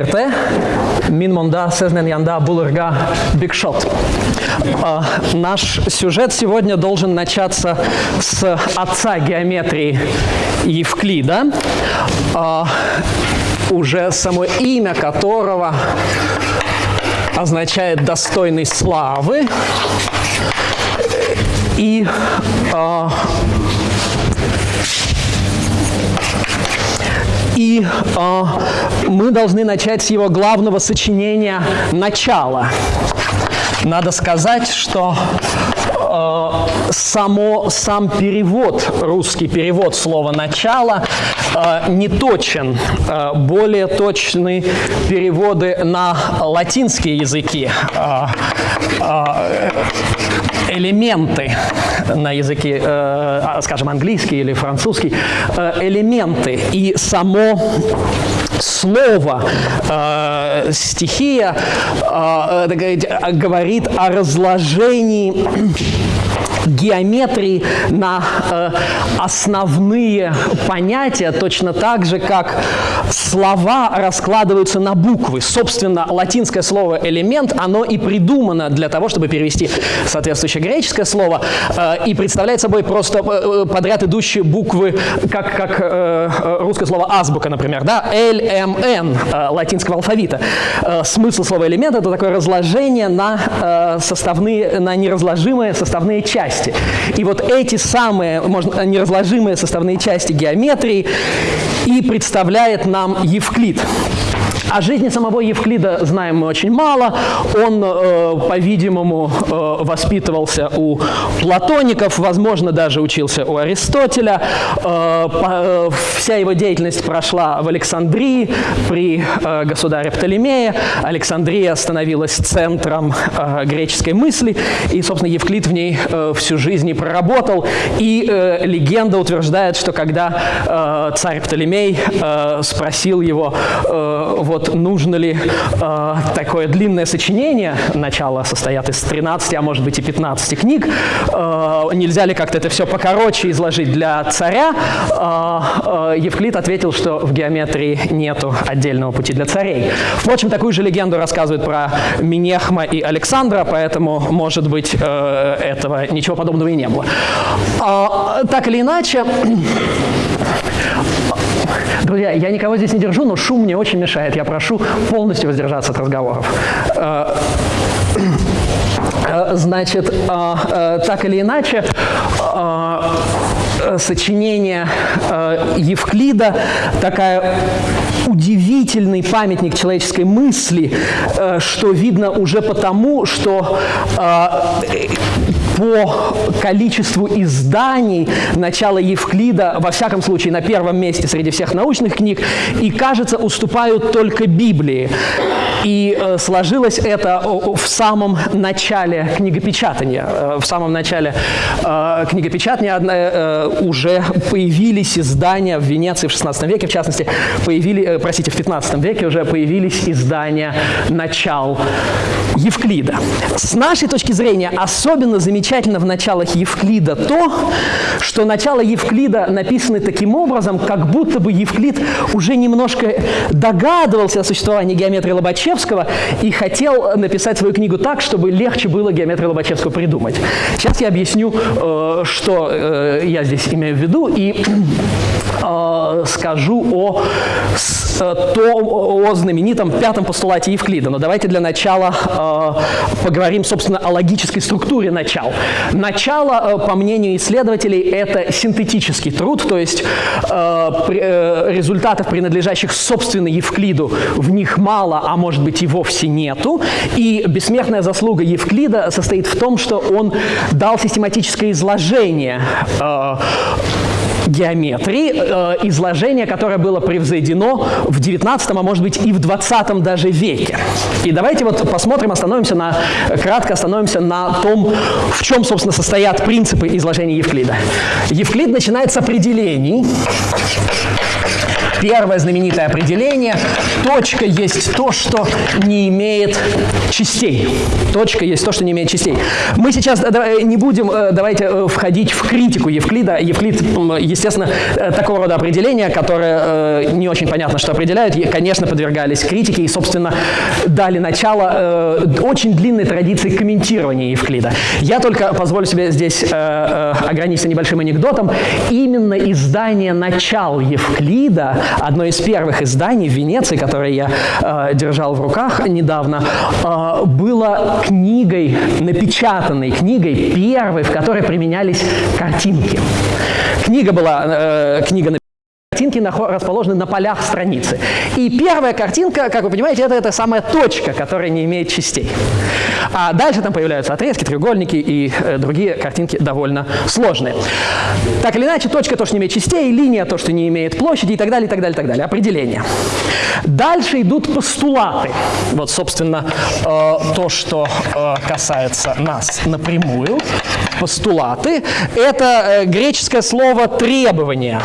Ирте, Минмонда, Сезнен Янда, Булырга, Бигшот. А, наш сюжет сегодня должен начаться с отца геометрии Евклида, а, уже само имя которого означает «достойный славы». И э, и э, мы должны начать с его главного сочинения «Начало». Надо сказать, что э, само, сам перевод, русский перевод слова «начало» э, не точен. Э, более точны переводы на латинские языки. Э, элементы на языке, э, скажем, английский или французский, элементы и само слово стихия говорит о разложении геометрии на э, основные понятия, точно так же, как слова раскладываются на буквы. Собственно, латинское слово «элемент», оно и придумано для того, чтобы перевести соответствующее греческое слово, э, и представляет собой просто э, подряд идущие буквы, как, как э, русское слово «азбука», например, да, L, M, N э, латинского алфавита. Э, смысл слова «элемент» — это такое разложение на э, составные, на неразложимые составные части части. И вот эти самые можно, неразложимые составные части геометрии и представляет нам Евклид. О жизни самого Евклида знаем мы очень мало. Он, э, по-видимому, э, воспитывался у платоников, возможно, даже учился у Аристотеля. Э, по, вся его деятельность прошла в Александрии при э, государе Птолемее. Александрия становилась центром э, греческой мысли, и, собственно, Евклид в ней э, всю жизнь и проработал. И э, легенда утверждает, что когда э, царь Птолемей э, спросил его, э, вот вот нужно ли э, такое длинное сочинение, начало состоят из 13, а может быть и 15 книг, э, нельзя ли как-то это все покороче изложить для царя, э, э, Евклид ответил, что в геометрии нету отдельного пути для царей. Впрочем, такую же легенду рассказывают про Минехма и Александра, поэтому, может быть, э, этого ничего подобного и не было. Э, так или иначе, Друзья, я никого здесь не держу, но шум мне очень мешает. Я прошу полностью воздержаться от разговоров. Э, э, значит, э, так или иначе, сочинение Евклида такая удивительный памятник человеческой мысли, что видно уже потому, что по количеству изданий начала Евклида, во всяком случае, на первом месте среди всех научных книг, и, кажется, уступают только Библии. И э, сложилось это в самом начале книгопечатания. Э, в самом начале э, книгопечатания э, уже появились издания в Венеции в XVI веке, в частности, появились, э, простите, в XV веке уже появились издания начал Евклида. С нашей точки зрения особенно замечательно в началах Евклида то, что начало Евклида написаны таким образом, как будто бы Евклид уже немножко догадывался о существовании геометрии Лобачевского и хотел написать свою книгу так, чтобы легче было геометрию Лобачевского придумать. Сейчас я объясню, э, что э, я здесь имею в виду, и скажу о, то, о знаменитом пятом постулате Евклида. Но давайте для начала поговорим, собственно, о логической структуре начал. Начало, по мнению исследователей, это синтетический труд, то есть результатов, принадлежащих собственно Евклиду, в них мало, а может быть и вовсе нету. И бессмертная заслуга Евклида состоит в том, что он дал систематическое изложение э, геометрии, э, изложение, которое было превзойдено в 19, а может быть и в 20 даже веке. И давайте вот посмотрим, остановимся на, кратко остановимся на том, в чем, собственно, состоят принципы изложения Евклида. Евклид начинает с определений, Первое знаменитое определение – точка есть то, что не имеет частей. Точка есть то, что не имеет частей. Мы сейчас не будем, давайте, входить в критику Евклида. Евклид, естественно, такого рода определения, которые не очень понятно, что определяют, конечно, подвергались критике и, собственно, дали начало очень длинной традиции комментирования Евклида. Я только позволю себе здесь ограничиться небольшим анекдотом. Именно издание «Начал Евклида», одно из первых изданий в Венеции, которое я э, держал в руках недавно, э, было книгой, напечатанной книгой, первой, в которой применялись картинки. Книга была, э, книга картинки расположены на полях страницы. И первая картинка, как вы понимаете, это эта самая точка, которая не имеет частей. А дальше там появляются отрезки, треугольники и э, другие картинки довольно сложные. Так или иначе, точка то, что не имеет частей, линия то, что не имеет площади и так далее, и так далее, и так далее. Определение. Дальше идут постулаты. Вот, собственно, э, то, что э, касается нас напрямую. Постулаты – это э, греческое слово «требование»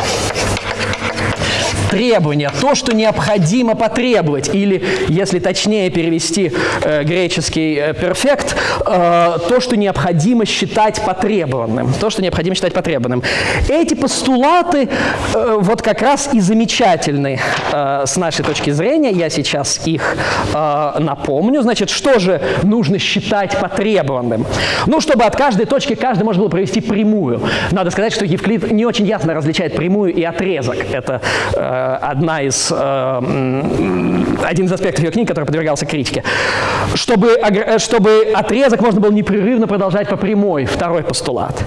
требования, то, что необходимо потребовать, или, если точнее перевести э, греческий э, перфект, э, то, что необходимо считать потребованным, то, что необходимо считать потребованным. Эти постулаты э, вот как раз и замечательны э, с нашей точки зрения, я сейчас их э, напомню. Значит, что же нужно считать потребованным? Ну, чтобы от каждой точки каждый можно было провести прямую. Надо сказать, что Евклид не очень ясно различает прямую и отрезок. Это э, одна из, э, один из аспектов ее книги, который подвергался критике. Чтобы, э, чтобы отрезок можно было непрерывно продолжать по прямой, второй постулат.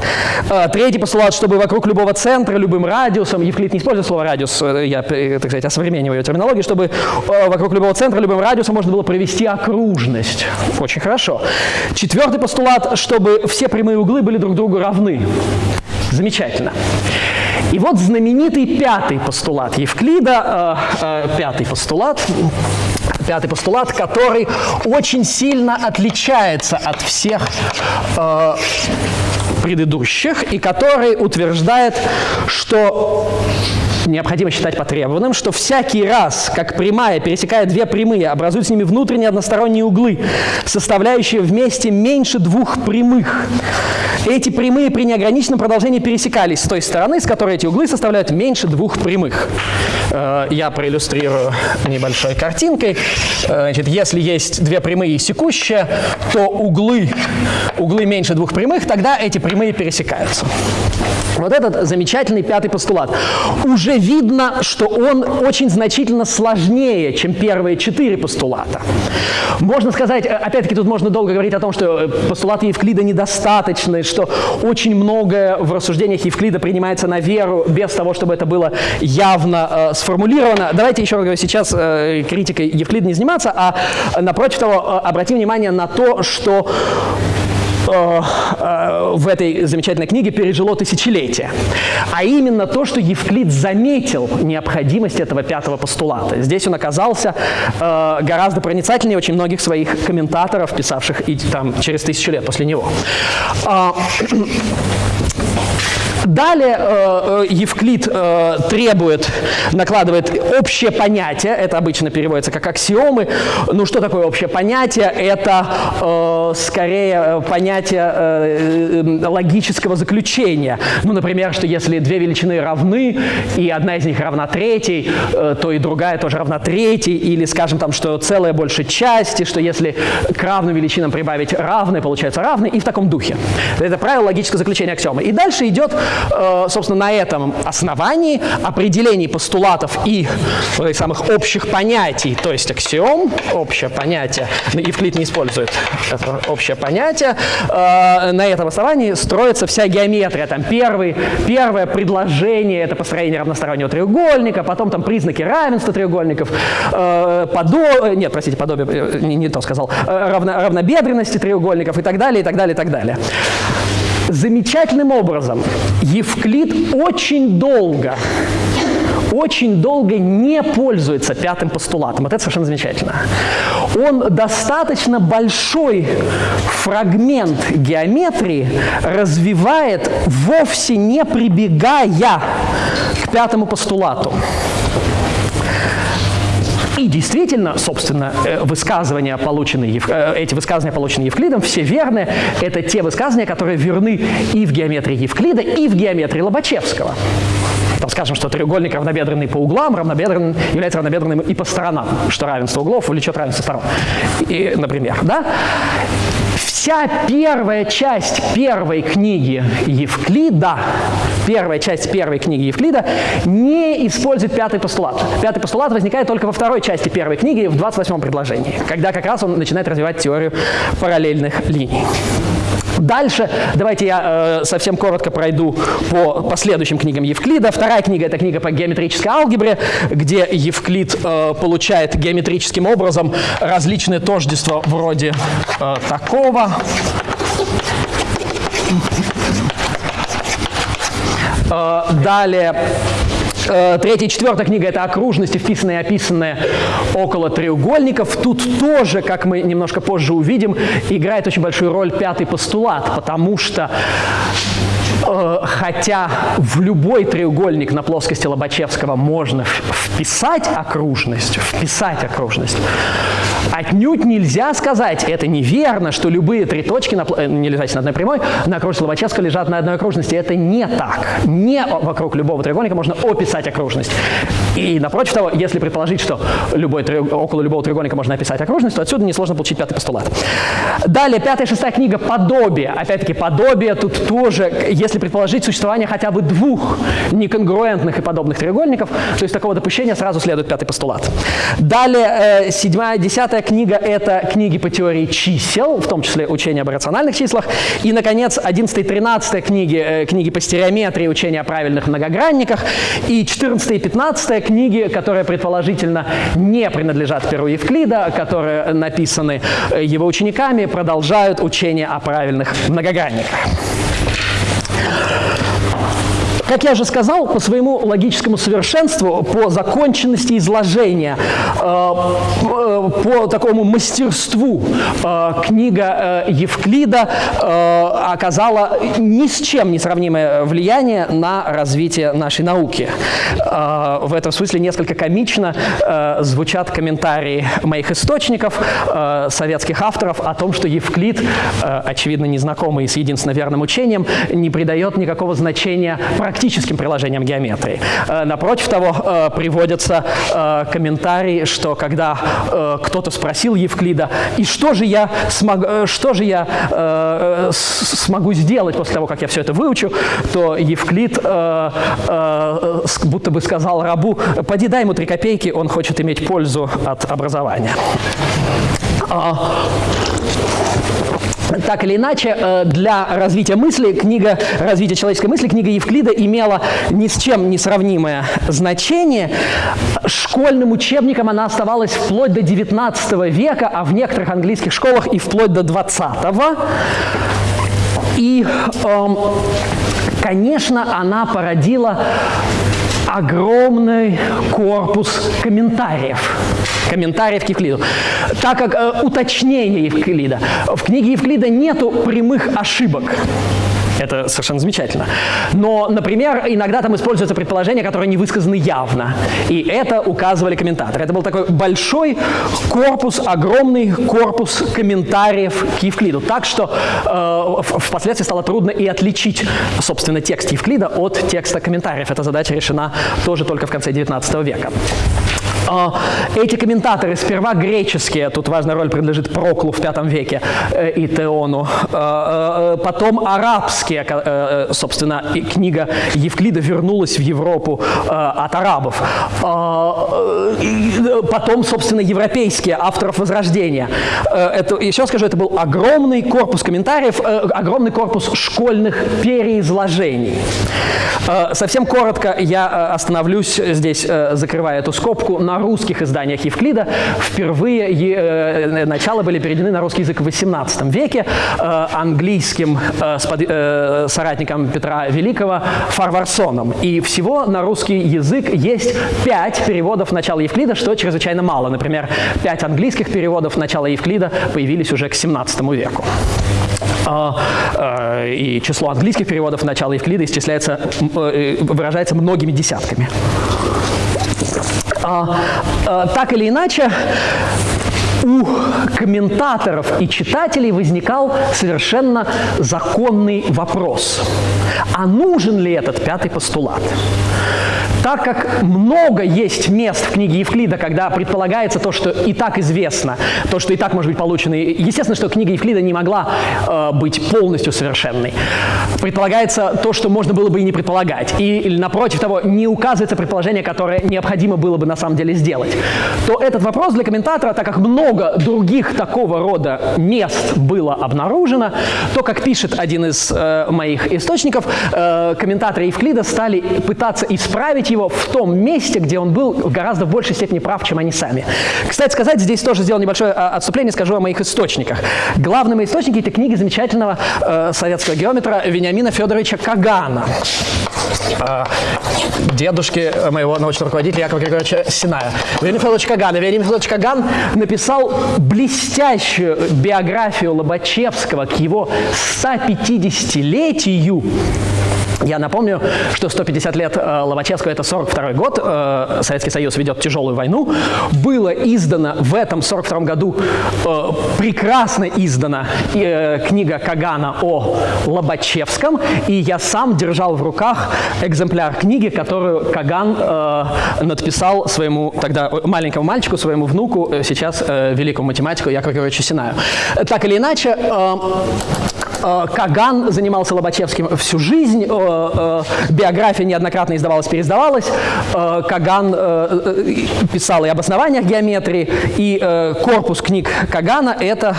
Третий постулат, чтобы вокруг любого центра, любым радиусом, Евклид не использует слово радиус, я, так сказать, осовремениваю ее терминологию, чтобы вокруг любого центра, любым радиусом можно было провести окружность. Очень хорошо. Четвертый постулат, чтобы все прямые углы были друг другу равны. Замечательно. И вот знаменитый пятый постулат. Евклида, э, э, пятый постулат, пятый постулат, который очень сильно отличается от всех э, предыдущих и который утверждает, что необходимо считать потребованным, что всякий раз, как прямая пересекает две прямые, образуют с ними внутренние односторонние углы, составляющие вместе меньше двух прямых. Эти прямые при неограниченном продолжении пересекались с той стороны, с которой эти углы составляют меньше двух прямых. Э, я проиллюстрирую небольшой картинкой. Э, значит, если есть две прямые секущие, то углы, углы меньше двух прямых, тогда эти прямые пересекаются. Вот этот замечательный пятый постулат. Уже видно, что он очень значительно сложнее, чем первые четыре постулата. Можно сказать, э, опять-таки тут можно долго говорить о том, что постулаты Евклида недостаточны, что очень многое в рассуждениях Евклида принимается на веру без того, чтобы это было явно э, сформулировано. Давайте еще раз говорю, сейчас э, критикой Евклида не заниматься, а напротив того, э, обратим внимание на то, что Э, э, в этой замечательной книге пережило тысячелетие. А именно то, что Евклид заметил необходимость этого пятого постулата. Здесь он оказался э, гораздо проницательнее очень многих своих комментаторов, писавших и, там, через тысячу лет после него. Далее э, э, Евклид э, требует, накладывает общее понятие, это обычно переводится как аксиомы. Ну что такое общее понятие? Это скорее понятие логического заключения. Ну, например, что если две величины равны, и одна из них равна третьей, то и другая тоже равна третьей, или, скажем, там, что целая больше части, что если к равным величинам прибавить равные, получается равные, и в таком духе. Это правило логического заключения аксиомы. И дальше идет собственно, на этом основании определений постулатов и э, самых общих понятий, то есть аксиом, общее понятие, Евклид не использует это общее понятие, э, на этом основании строится вся геометрия. Там первый, первое предложение – это построение равностороннего треугольника, потом там признаки равенства треугольников, подо... нет, простите, подобие, не, не то сказал, равно, равнобедренности треугольников и так далее, и так далее, и так далее. Замечательным образом Евклид очень долго очень долго не пользуется пятым постулатом. Вот это совершенно замечательно. Он достаточно большой фрагмент геометрии развивает, вовсе не прибегая к пятому постулату. И действительно, собственно, э, высказывания, полученные, э, эти высказывания, полученные Евклидом, все верны. Это те высказывания, которые верны и в геометрии Евклида, и в геометрии Лобачевского. Там скажем, что треугольник равнобедренный по углам равнобедренным, является равнобедренным и по сторонам, что равенство углов влечет равенство сторон. И, например, да? Вся первая часть первой книги Евклида, первая часть первой книги Евклида не использует пятый постулат. Пятый постулат возникает только во второй части первой книги, в 28-м предложении, когда как раз он начинает развивать теорию параллельных линий. Дальше давайте я э, совсем коротко пройду по последующим книгам Евклида. Вторая книга – это книга по геометрической алгебре, где Евклид э, получает геометрическим образом различные тождества вроде э, такого. Э, далее третья и четвертая книга – это окружности, вписанные и описанные около треугольников. Тут тоже, как мы немножко позже увидим, играет очень большую роль пятый постулат, потому что Э, хотя в любой треугольник на плоскости Лобачевского можно вписать окружность, вписать окружность, отнюдь нельзя сказать, это неверно, что любые три точки, на, э, не лежащие на одной прямой, на окружности Лобачевского лежат на одной окружности. Это не так. Не вокруг любого треугольника можно описать окружность. И напротив того, если предположить, что любой, около любого треугольника можно описать окружность, то отсюда несложно получить пятый постулат. Далее, пятая и шестая книга «Подобие». Опять-таки, подобие тут тоже, если предположить существование хотя бы двух неконгруентных и подобных треугольников, то есть такого допущения сразу следует пятый постулат. Далее, э, седьмая, десятая книга – это книги по теории чисел, в том числе учение об рациональных числах. И, наконец, одиннадцатая и тринадцатая книги, э, книги по стереометрии, учение о правильных многогранниках. И четырнадцатая и пятнадцатая книги, которые предположительно не принадлежат Перу Евклида, которые написаны э, его учениками, продолжают учение о правильных многогранниках. Yeah. Как я уже сказал, по своему логическому совершенству, по законченности изложения, э, по такому мастерству э, книга э, Евклида оказала ни с чем не сравнимое влияние на развитие нашей науки. В этом смысле несколько комично звучат комментарии моих источников, советских авторов, о том, что Евклид, очевидно незнакомый с единственно верным учением, не придает никакого значения практически практическим приложением геометрии. Э, напротив того, э, приводятся э, комментарии, что когда кто-то спросил Евклида, и что же я, смог, что же я смогу сделать после того, как я все это выучу, то Евклид будто бы сказал рабу, поди дай ему три копейки, он хочет иметь пользу от образования. Так или иначе, э, для развития мысли, книга «Развитие человеческой мысли», книга Евклида имела ни с чем не сравнимое значение. Школьным учебником она оставалась вплоть до XIX века, а в некоторых английских школах и вплоть до XX. И, эм, конечно, она породила огромный корпус комментариев. Комментариев к Евклиду. Так как э, уточнение Евклида. В книге Евклида нету прямых ошибок. Это совершенно замечательно. Но, например, иногда там используются предположения, которые не высказаны явно. И это указывали комментаторы. Это был такой большой корпус, огромный корпус комментариев к Евклиду. Так что э, впоследствии стало трудно и отличить, собственно, текст Евклида от текста комментариев. Эта задача решена тоже только в конце XIX века. А, эти комментаторы сперва греческие, тут важная роль принадлежит Проклу в V веке э, и Теону, а, э, потом арабские, э, собственно, книга Евклида вернулась в Европу от арабов, а, потом, собственно, европейские, авторов Возрождения. Это, еще скажу, это был огромный корпус комментариев, огромный корпус школьных переизложений. Совсем коротко я остановлюсь здесь, закрывая эту скобку, на русских изданиях Евклида впервые э, начало были переведены на русский язык в XVIII веке э, английским э, соратником Петра Великого Фарварсоном. И всего на русский язык есть пять переводов начала Евклида, что чрезвычайно мало. Например, пять английских переводов начала Евклида появились уже к XVII веку. И число английских переводов начала Евклида исчисляется, выражается многими десятками. А, а, так или иначе, у комментаторов и читателей возникал совершенно законный вопрос. А нужен ли этот пятый постулат? Так как много есть мест в книге Евклида, когда предполагается то, что и так известно, то, что и так может быть получено, естественно, что книга Евклида не могла э, быть полностью совершенной. Предполагается то, что можно было бы и не предполагать. И, или, напротив того, не указывается предположение, которое необходимо было бы на самом деле сделать. То этот вопрос для комментатора, так как много других такого рода мест было обнаружено, то, как пишет один из э, моих источников, э, комментаторы Евклида стали пытаться исправить его в том месте, где он был в гораздо большей степени прав, чем они сами. Кстати сказать, здесь тоже сделал небольшое а, отступление, скажу о моих источниках. Главные мои источники – это книги замечательного э, советского геометра Вениамина Федоровича Кагана э, дедушки моего научного руководителя Якова Григорьевича Синая. Вениамин Федорович Каган. Вениамин Федорович Каган написал блестящую биографию Лобачевского к его 150-летию я напомню, что 150 лет э, Лобачевского – это 42 год, э, Советский Союз ведет тяжелую войну. Было издано в этом 42 году, э, прекрасно издана э, книга Кагана о Лобачевском, и я сам держал в руках экземпляр книги, которую Каган э, надписал своему тогда маленькому мальчику, своему внуку, э, сейчас э, великому математику Якову Георгиевичу Синаю. Так или иначе, э, Э, Каган занимался Лобачевским всю жизнь, э, э, биография неоднократно издавалась, переиздавалась. Каган писал и об основаниях геометрии, и корпус книг Кагана – это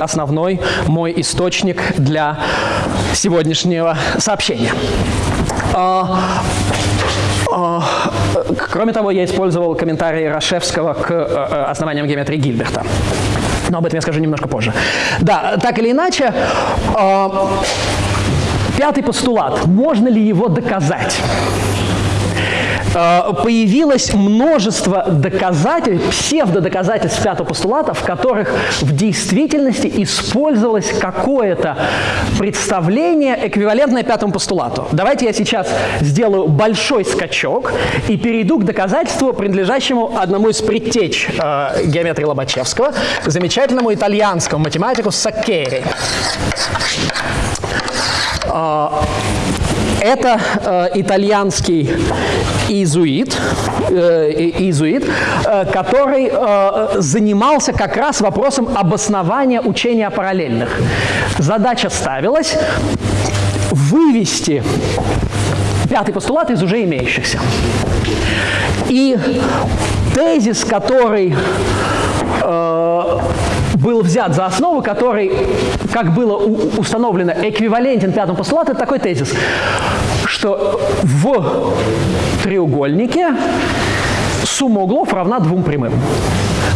основной мой источник для сегодняшнего сообщения. Кроме того, я использовал комментарии Рашевского к основаниям геометрии Гильберта. Но об этом я скажу немножко позже. Да, так или иначе, э, пятый постулат. Можно ли его доказать? Э, появилось множество доказательств, псевдодоказательств пятого постулата, в которых в действительности использовалось какое-то представление, эквивалентное пятому постулату. Давайте я сейчас сделаю большой скачок и перейду к доказательству, принадлежащему одному из предтеч э, геометрии Лобачевского, замечательному итальянскому математику Саккери. Это э, итальянский иезуит, э, иезуит э, который э, занимался как раз вопросом обоснования учения о параллельных. Задача ставилась вывести пятый постулат из уже имеющихся. И тезис, который э, был взят за основу, который, как было установлено, эквивалентен пятому постулату, это такой тезис, что в треугольнике сумма углов равна двум прямым.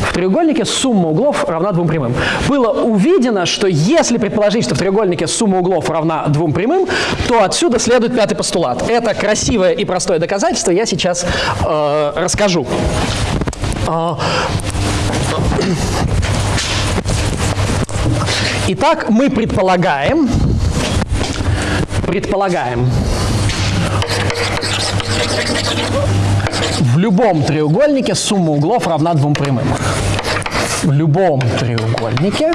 В треугольнике сумма углов равна двум прямым. Было увидено, что если предположить, что в треугольнике сумма углов равна двум прямым, то отсюда следует пятый постулат. Это красивое и простое доказательство, я сейчас э, расскажу. Итак, мы предполагаем, предполагаем, в любом треугольнике сумма углов равна двум прямым. В любом треугольнике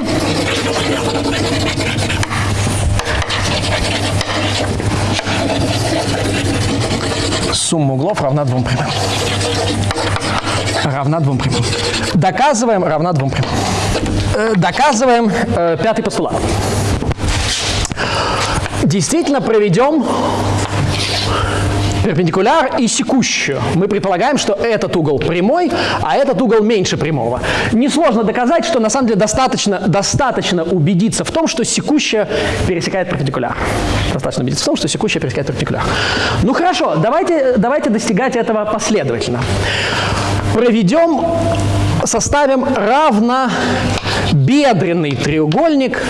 сумма углов равна двум прямым. Равна двум прямым. Доказываем равна двум прямым. Доказываем э, пятый постулат. Действительно проведем перпендикуляр и секущую. Мы предполагаем, что этот угол прямой, а этот угол меньше прямого. Несложно доказать, что на самом деле достаточно, достаточно убедиться в том, что секущая пересекает перпендикуляр. Достаточно убедиться в том, что секущая пересекает перпендикуляр. Ну хорошо, давайте, давайте достигать этого последовательно. Проведем, составим равно бедренный треугольник,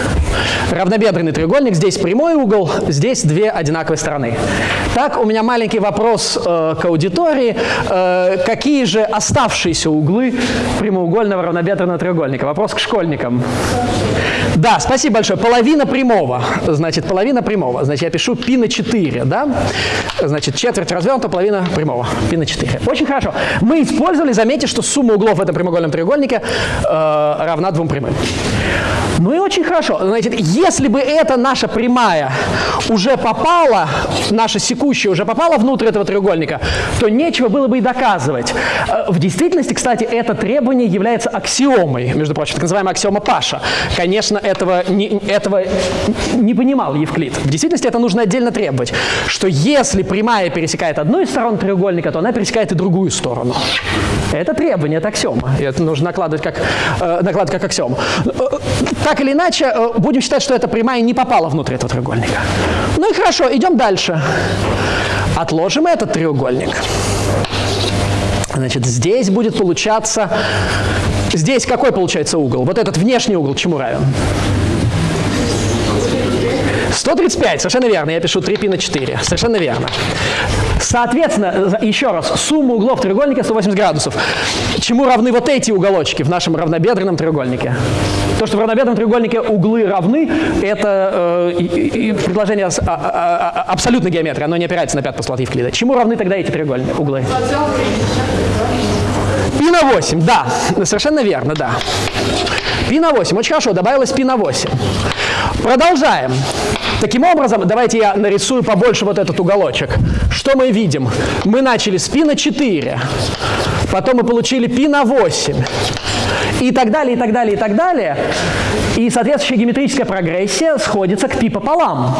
равнобедренный треугольник, здесь прямой угол, здесь две одинаковые стороны. Так, у меня маленький вопрос э, к аудитории. Э, какие же оставшиеся углы прямоугольного равнобедренного треугольника? Вопрос к школьникам. Да, спасибо большое. Половина прямого. Значит, половина прямого. Значит, я пишу π на 4, да? Значит, четверть развернута, половина прямого. π на 4. Очень хорошо. Мы использовали, заметьте, что сумма углов в этом прямоугольном треугольнике э, равна двум прямым. Ну и очень хорошо. Значит, если бы эта наша прямая уже попала, наша секущая уже попала внутрь этого треугольника, то нечего было бы и доказывать. Э, в действительности, кстати, это требование является аксиомой, между прочим, так называемая аксиома Паша. Конечно, этого не, этого не понимал Евклид. В действительности это нужно отдельно требовать, что если прямая пересекает одну из сторон треугольника, то она пересекает и другую сторону. Это требование, это аксиома. И это нужно накладывать как, э, накладывать как аксиому. Э, так или иначе, э, будем считать, что эта прямая не попала внутрь этого треугольника. Ну и хорошо, идем дальше. Отложим этот треугольник. Значит, здесь будет получаться... Здесь какой получается угол? Вот этот внешний угол чему равен? 135, совершенно верно, я пишу 3π на 4, совершенно верно. Соответственно, еще раз, сумма углов треугольника 180 градусов. Чему равны вот эти уголочки в нашем равнобедренном треугольнике? То, что в равнобедренном треугольнике углы равны, это э, предложение а, а, а, абсолютной геометрии, оно не опирается на пятый постулат Евклида. Чему равны тогда эти треугольные углы? Пи на 8, да, совершенно верно, да. Пи на 8, очень хорошо, добавилось пи на 8. Продолжаем. Таким образом, давайте я нарисую побольше вот этот уголочек. Что мы видим? Мы начали с π на 4, потом мы получили π на 8, и так далее, и так далее, и так далее. И соответствующая геометрическая прогрессия сходится к π пополам.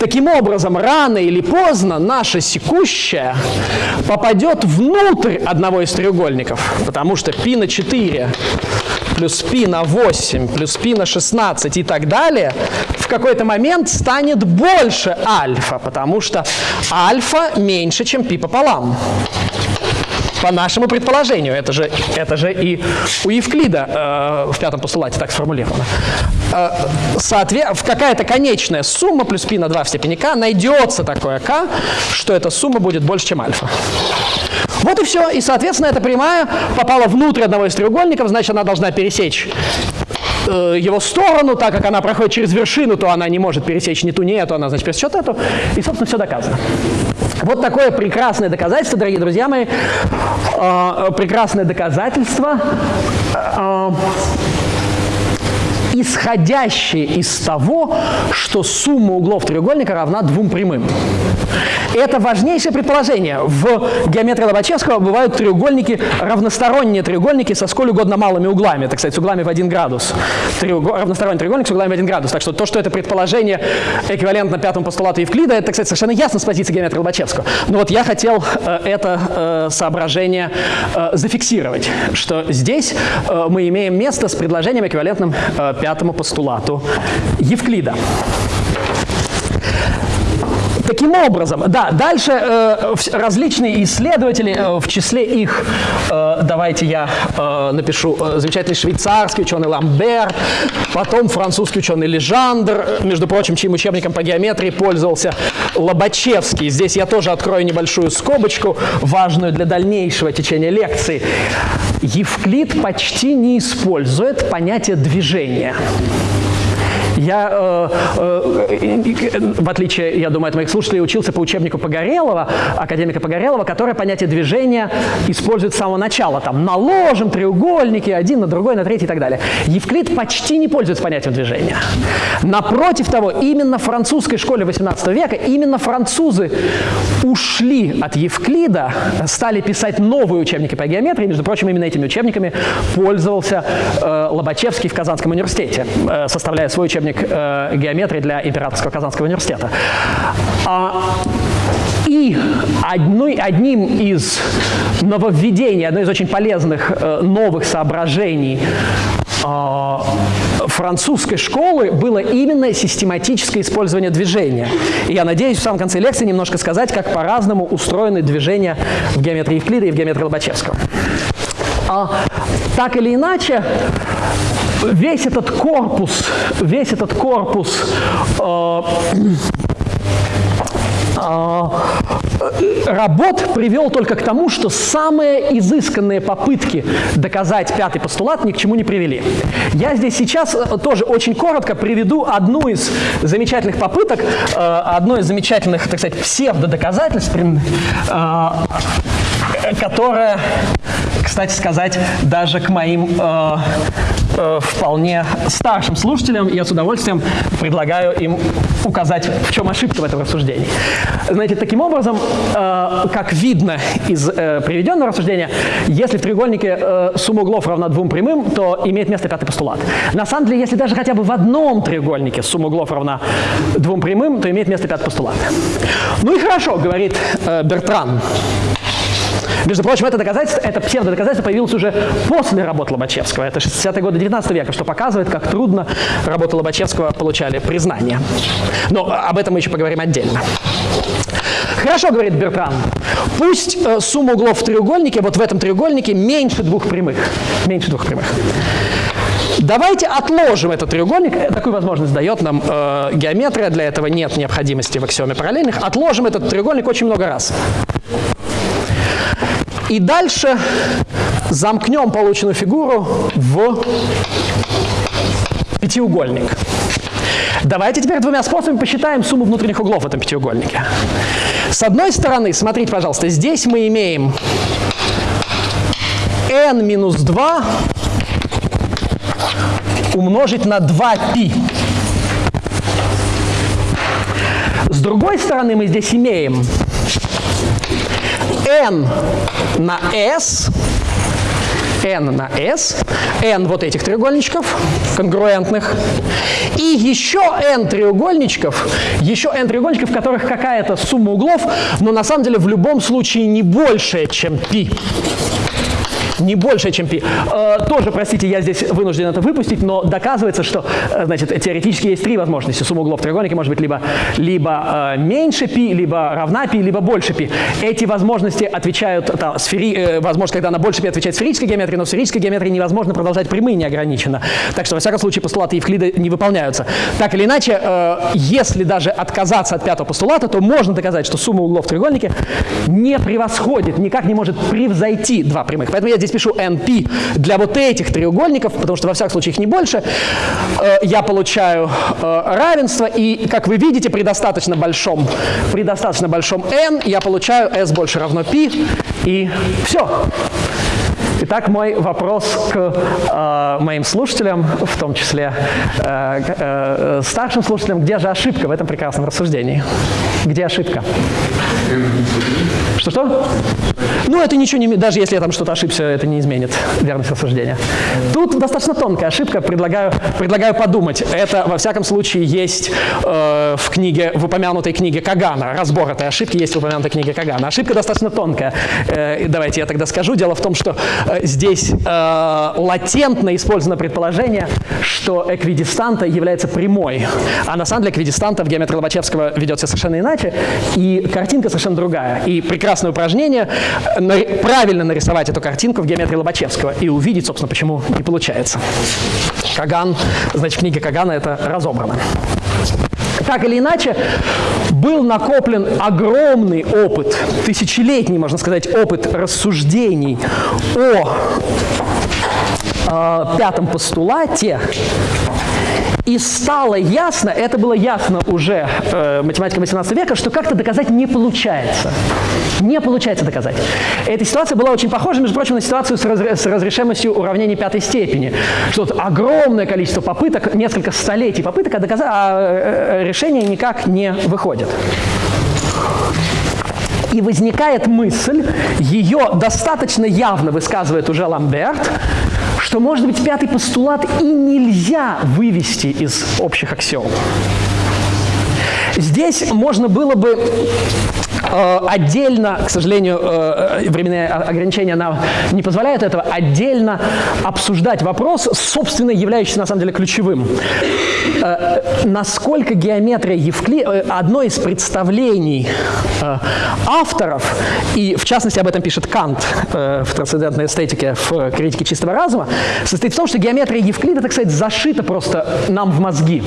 Таким образом, рано или поздно наша секущая попадет внутрь одного из треугольников, потому что π на 4 плюс π на 8 плюс π на 16 и так далее в какой-то момент станет больше альфа, потому что альфа меньше, чем π пополам. По нашему предположению, это же, это же и у Евклида э, в пятом постулате так сформулировано. Э, соответ... Какая-то конечная сумма плюс π на 2 в степени k найдется такое k, что эта сумма будет больше, чем альфа. Вот и все. И, соответственно, эта прямая попала внутрь одного из треугольников, значит, она должна пересечь э, его сторону, так как она проходит через вершину, то она не может пересечь ни ту, ни эту, она, значит, пересечет эту. И, собственно, все доказано. Вот такое прекрасное доказательство, дорогие друзья мои, э, прекрасное доказательство, э, исходящее из того, что сумма углов треугольника равна двум прямым. Это важнейшее предположение. В геометрии Лобачевского бывают треугольники, равносторонние треугольники со сколь угодно малыми углами, так сказать, с углами в один градус. Треугол... Равносторонний треугольник с углами в один градус. Так что то, что это предположение эквивалентно пятому постулату Евклида, это, так сказать, совершенно ясно с позиции геометрии Лобачевского. Но вот я хотел э, это э, соображение э, зафиксировать, что здесь э, мы имеем место с предложением эквивалентным э, пятому постулату Евклида. Таким образом, да, дальше э, различные исследователи, э, в числе их, э, давайте я э, напишу, э, замечательный швейцарский ученый Ламбер, потом французский ученый Лежандр, между прочим, чьим учебником по геометрии пользовался Лобачевский. Здесь я тоже открою небольшую скобочку, важную для дальнейшего течения лекции. Евклид почти не использует понятие движения. Я, э, э, в отличие, я думаю, от моих слушателей, учился по учебнику Погорелова, академика Погорелова, который понятие движения использует с самого начала. Там наложим треугольники один на другой, на третий и так далее. Евклид почти не пользуется понятием движения. Напротив того, именно в французской школе 18 века, именно французы ушли от Евклида, стали писать новые учебники по геометрии. Между прочим, именно этими учебниками пользовался э, Лобачевский в Казанском университете, э, составляя свой учебник учебник э, геометрии для Императорского Казанского университета. А, и одной, одним из нововведений, одной из очень полезных э, новых соображений э, французской школы было именно систематическое использование движения. И я надеюсь в самом конце лекции немножко сказать, как по-разному устроены движения в геометрии Евклида и в геометрии Лобачевского. А, так или иначе, весь этот корпус, весь этот корпус э, э, работ привел только к тому, что самые изысканные попытки доказать пятый постулат ни к чему не привели. Я здесь сейчас э, тоже очень коротко приведу одну из замечательных попыток, э, одно из замечательных, так сказать, псевдодоказательств, э, которое, кстати сказать, даже к моим э, вполне старшим слушателям, я с удовольствием предлагаю им указать, в чем ошибка в этом рассуждении. Знаете, таким образом, э, как видно из э, приведенного рассуждения, если в треугольнике э, сумма углов равна двум прямым, то имеет место пятый постулат. На самом деле, если даже хотя бы в одном треугольнике сумма углов равна двум прямым, то имеет место пятый постулат. Ну и хорошо, говорит э, Бертран. Между прочим, это доказательство, это псевдодоказательство появилось уже после работы Лобачевского. Это 60-е годы 19 века, что показывает, как трудно работы Лобачевского получали признание. Но об этом мы еще поговорим отдельно. Хорошо, говорит Бертран, пусть э, сумма углов в треугольнике, вот в этом треугольнике, меньше двух прямых. Меньше двух прямых. Давайте отложим этот треугольник, э, такую возможность дает нам э, геометрия, для этого нет необходимости в аксиоме параллельных. Отложим этот треугольник очень много раз. И дальше замкнем полученную фигуру в пятиугольник. Давайте теперь двумя способами посчитаем сумму внутренних углов в этом пятиугольнике. С одной стороны, смотрите, пожалуйста, здесь мы имеем n минус 2 умножить на 2π. С другой стороны, мы здесь имеем n на s, n на s, n вот этих треугольничков конгруентных, и еще n треугольничков, еще n треугольничков, в которых какая-то сумма углов, но на самом деле в любом случае не большая, чем π не больше, чем π. Э, тоже, простите, я здесь вынужден это выпустить, но доказывается, что, э, значит, теоретически есть три возможности. Сумма углов треугольника может быть либо, либо э, меньше π, либо равна π, либо больше π. Эти возможности отвечают, там, сфери, э, возможно, когда она больше π отвечает сферической геометрии, но в сферической геометрии невозможно продолжать прямые неограниченно. Так что, во всяком случае, постулаты Евклида не выполняются. Так или иначе, э, если даже отказаться от пятого постулата, то можно доказать, что сумма углов в треугольнике не превосходит, никак не может превзойти два прямых. Поэтому я здесь пишу NP для вот этих треугольников, потому что во всяком случае их не больше, э, я получаю э, равенство, и, как вы видите, при достаточно большом, при достаточно большом n я получаю s больше равно p, и все. Итак, мой вопрос к э, моим слушателям, в том числе э, э, старшим слушателям, где же ошибка в этом прекрасном рассуждении? Где ошибка? Что-что? Ну, это ничего не... Даже если я там что-то ошибся, это не изменит верность рассуждения. Тут достаточно тонкая ошибка, предлагаю, предлагаю подумать. Это, во всяком случае, есть э, в книге, в упомянутой книге Кагана. Разбор этой ошибки есть в упомянутой книге Кагана. Ошибка достаточно тонкая. Э, давайте я тогда скажу. Дело в том, что здесь э, латентно использовано предположение, что эквидистанта является прямой. А на самом деле эквидистанта в геометрии Лобачевского ведется совершенно иначе, и картинка совершенно другая. И прекрасное упражнение правильно нарисовать эту картинку в геометрии Лобачевского и увидеть, собственно, почему не получается. Каган, значит, в книге Кагана это разобрано. Так или иначе, был накоплен огромный опыт, тысячелетний, можно сказать, опыт рассуждений о э, пятом постулате, и стало ясно, это было ясно уже э, математикам 18 века, что как-то доказать не получается. Не получается доказать. Эта ситуация была очень похожа, между прочим, на ситуацию с, разре с разрешимостью уравнений пятой степени. Что вот огромное количество попыток, несколько столетий попыток, а, доказать, а э, решение никак не выходит. И возникает мысль, ее достаточно явно высказывает уже Ламберт, что, может быть, пятый постулат и нельзя вывести из общих аксиом. Здесь можно было бы отдельно, к сожалению, э, временные ограничения нам не позволяют этого, отдельно обсуждать вопрос, собственно, являющийся на самом деле ключевым. Э, насколько геометрия Евклида, одно из представлений авторов, и в частности об этом пишет Кант в трансцендентной эстетике в критике чистого разума, состоит в том, что геометрия Евклида, так сказать, зашита просто нам в мозги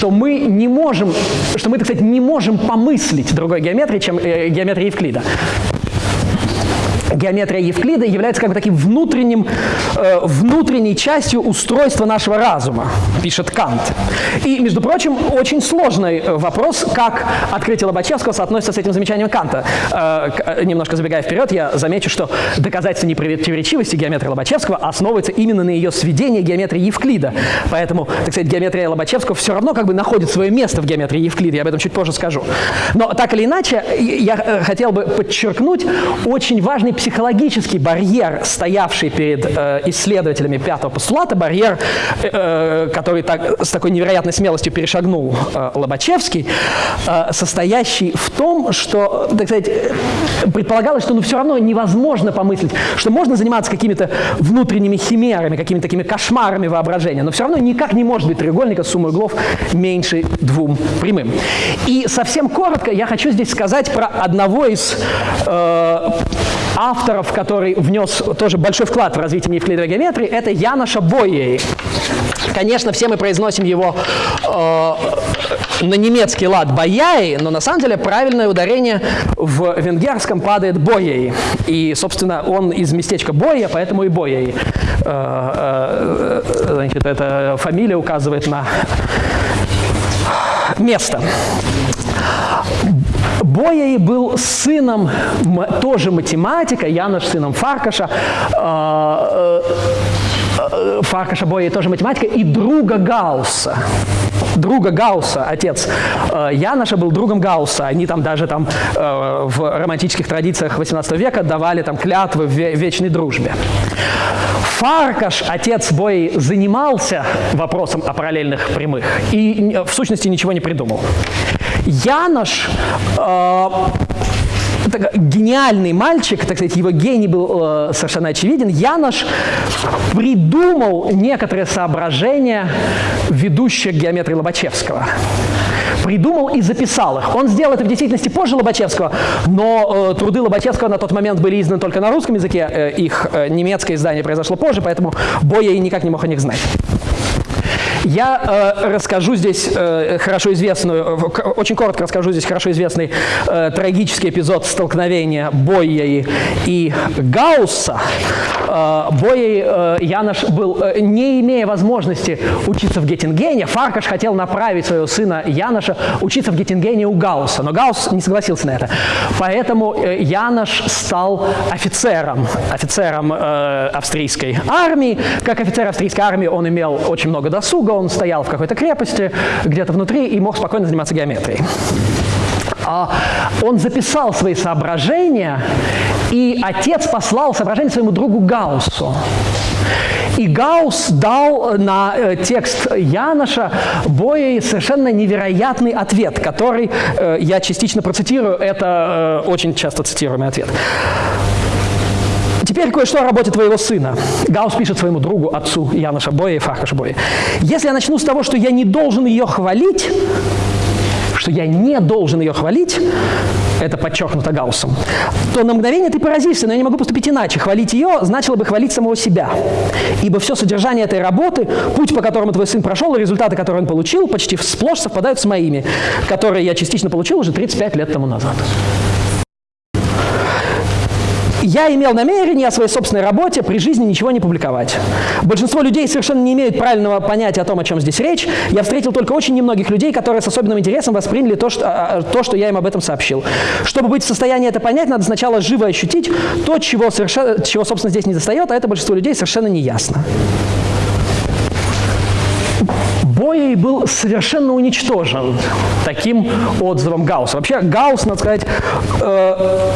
что мы не можем, что мы, так сказать, не можем помыслить другой геометрии, чем э, геометрия Евклида геометрия Евклида является как бы таким внутренним, э, внутренней частью устройства нашего разума, пишет Кант. И, между прочим, очень сложный э, вопрос, как открытие Лобачевского соотносится с этим замечанием Канта. Э, э, немножко забегая вперед, я замечу, что доказательство непротиворечивости геометрии Лобачевского основывается именно на ее сведении геометрии Евклида. Поэтому, так сказать, геометрия Лобачевского все равно как бы находит свое место в геометрии Евклида, я об этом чуть позже скажу. Но так или иначе, я э, хотел бы подчеркнуть очень важный психологический барьер, стоявший перед э, исследователями пятого постулата, барьер, э, который так, с такой невероятной смелостью перешагнул э, Лобачевский, э, состоящий в том, что, так сказать, предполагалось, что ну, все равно невозможно помыслить, что можно заниматься какими-то внутренними химерами, какими-то такими кошмарами воображения, но все равно никак не может быть треугольника с суммой углов меньше двум прямым. И совсем коротко я хочу здесь сказать про одного из э, авторов, который внес тоже большой вклад в развитие неевклидовой геометрии, это Яноша Бойей. Конечно, все мы произносим его э, на немецкий лад Бояи, но на самом деле правильное ударение в венгерском падает Боей. И, собственно, он из местечка Боя, поэтому и Боей. Э, э, значит, эта фамилия указывает на место. Боей был сыном тоже математика, Янош сыном Фаркаша, э, э, Фаркаша Боей тоже математика, и друга Гаусса друга Гаусса, отец э, Яноша был другом Гаусса. Они там даже там в романтических традициях 18 века давали там клятвы в вечной дружбе. Фаркаш, отец Бои, занимался вопросом о параллельных прямых и в сущности ничего не придумал. Янош э, гениальный мальчик, так сказать, его гений был э, совершенно очевиден. Янош придумал некоторые соображения, ведущие к геометрии Лобачевского. Придумал и записал их. Он сделал это в действительности позже Лобачевского, но э, труды Лобачевского на тот момент были изданы только на русском языке, э, их э, немецкое издание произошло позже, поэтому Боя и никак не мог о них знать. Я э, расскажу здесь э, хорошо известную, очень коротко расскажу здесь хорошо известный э, трагический эпизод столкновения Бойей и Гаусса. Э, Бойей э, Янош был, э, не имея возможности учиться в Геттингене, Фаркаш хотел направить своего сына Яноша учиться в Геттингене у Гаусса, но Гаусс не согласился на это. Поэтому э, Янош стал офицером, офицером э, австрийской армии. Как офицер австрийской армии он имел очень много досуга, долго он стоял в какой-то крепости, где-то внутри, и мог спокойно заниматься геометрией. А он записал свои соображения, и отец послал соображения своему другу Гауссу. И Гаусс дал на э, текст Яноша Боей совершенно невероятный ответ, который э, я частично процитирую, это э, очень часто цитируемый ответ. Теперь кое-что о работе твоего сына. Гаус пишет своему другу, отцу Яна Шабоя и Фаха Шабоя. Если я начну с того, что я не должен ее хвалить, что я не должен ее хвалить, это подчеркнуто Гауссом, то на мгновение ты поразишься, но я не могу поступить иначе. Хвалить ее значило бы хвалить самого себя. Ибо все содержание этой работы, путь, по которому твой сын прошел, и результаты, которые он получил, почти сплошь совпадают с моими, которые я частично получил уже 35 лет тому назад. Я имел намерение о своей собственной работе при жизни ничего не публиковать. Большинство людей совершенно не имеют правильного понятия о том, о чем здесь речь. Я встретил только очень немногих людей, которые с особенным интересом восприняли то, что, а, а, то, что я им об этом сообщил. Чтобы быть в состоянии это понять, надо сначала живо ощутить то, чего, чего собственно, здесь не достает, а это большинство людей совершенно не ясно. Боей был совершенно уничтожен таким отзывом Гаусса. Вообще Гаусс, надо сказать, э,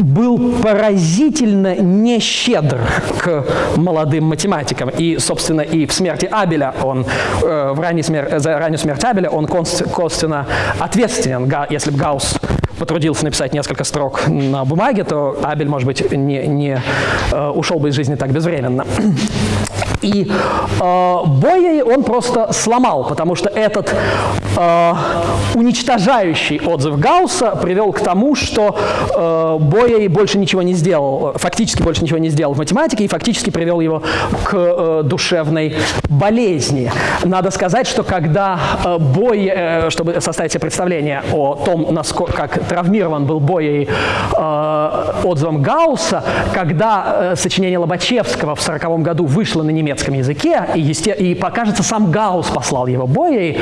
был поразительно нещедр к молодым математикам. И, собственно, и в смерти Абеля он, э, в ранней смер... за раннюю смерть Абеля он косвенно ответственен. Если бы Гаусс потрудился написать несколько строк на бумаге, то Абель, может быть, не, не э, ушел бы из жизни так безвременно. И э, Боей он просто сломал, потому что этот э, уничтожающий отзыв Гаусса привел к тому, что э, Боя больше ничего не сделал, фактически больше ничего не сделал в математике и фактически привел его к э, душевной болезни. Надо сказать, что когда э, Бой, э, чтобы составить себе представление о том, насколько, как травмирован был Боей э, отзывом Гаусса, когда э, сочинение Лобачевского в 1940 году вышло на немецком языке, и, есте... и покажется, сам Гаусс послал его Боей,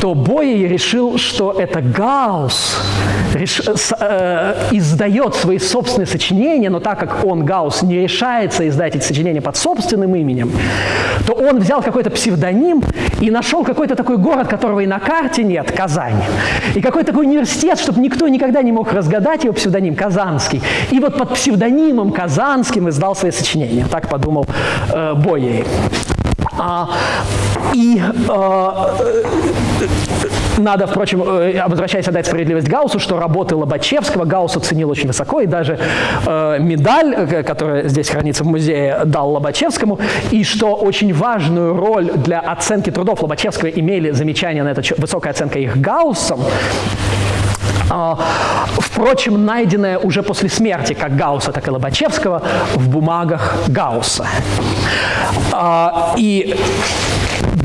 то Боей решил, что это Гаусс э, издает свои собственные сочинения, но так как он, Гаусс, не решается издать эти сочинения под собственным именем, то он взял какой-то псевдоним и нашел какой-то такой город, которого и на карте нет, Казань, и какой-то такой университет, чтобы никто никогда не мог разгадать его псевдоним, Казанский. И вот под псевдонимом Казанским издал свои сочинения. Так подумал э, Боей. А, и а, надо, впрочем, э, возвращаясь отдать справедливость Гауссу, что работы Лобачевского Гаусс оценил очень высоко, и даже э, медаль, э, которая здесь хранится в музее, дал Лобачевскому, и что очень важную роль для оценки трудов Лобачевского имели замечания на это, высокая оценка их Гауссом, впрочем, найденная уже после смерти как Гаусса, так и Лобачевского в бумагах Гаусса. А, и